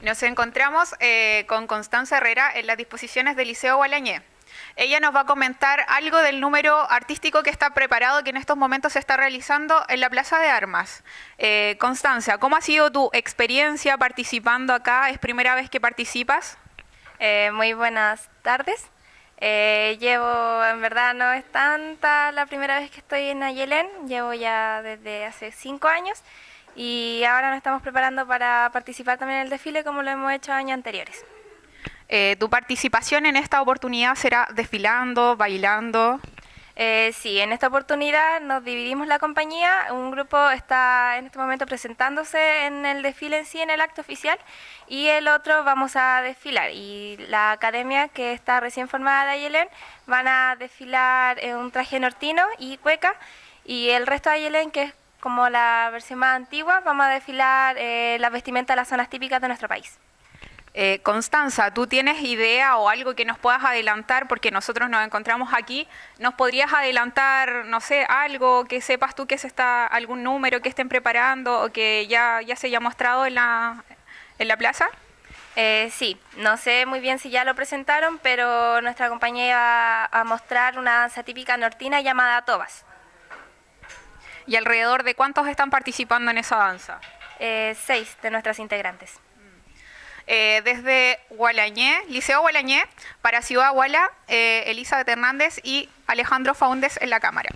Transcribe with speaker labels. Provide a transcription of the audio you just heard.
Speaker 1: Nos encontramos eh, con Constanza Herrera en las disposiciones del Liceo Gualañé. Ella nos va a comentar algo del número artístico que está preparado, que en estos momentos se está realizando en la Plaza de Armas. Eh, Constanza, ¿cómo ha sido tu experiencia participando acá? ¿Es primera vez que participas?
Speaker 2: Eh, muy buenas tardes. llevo, en verdad no es tanta la primera vez que estoy en Ayelén, llevo ya desde hace cinco años y ahora nos estamos preparando para participar también en el desfile como lo hemos hecho años anteriores.
Speaker 1: Eh, ¿Tu participación en esta oportunidad será desfilando, bailando?
Speaker 2: Eh, sí, en esta oportunidad nos dividimos la compañía, un grupo está en este momento presentándose en el desfile en sí, en el acto oficial, y el otro vamos a desfilar. Y la academia que está recién formada de Ayelén van a desfilar en un traje nortino y cueca, y el resto de Ayelén, que es como la versión más antigua, vamos a desfilar eh, las vestimentas de las zonas típicas de nuestro país.
Speaker 1: Eh, Constanza, ¿tú tienes idea o algo que nos puedas adelantar? Porque nosotros nos encontramos aquí. ¿Nos podrías adelantar, no sé, algo que sepas tú que se está, algún número que estén preparando o que ya, ya se haya mostrado en la, en la plaza?
Speaker 2: Eh, sí, no sé muy bien si ya lo presentaron, pero nuestra compañía va a mostrar una danza típica nortina llamada Tobas.
Speaker 1: ¿Y alrededor de cuántos están participando en esa danza?
Speaker 2: Eh, seis de nuestras integrantes.
Speaker 1: Eh, desde Gualañé, Liceo Gualañé, para Ciudad Guala, eh, Elizabeth Hernández y Alejandro Faúndez en la cámara.